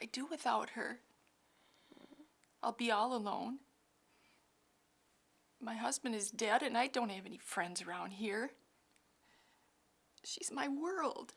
I do without her? I'll be all alone. My husband is dead, and I don't have any friends around here. She's my world.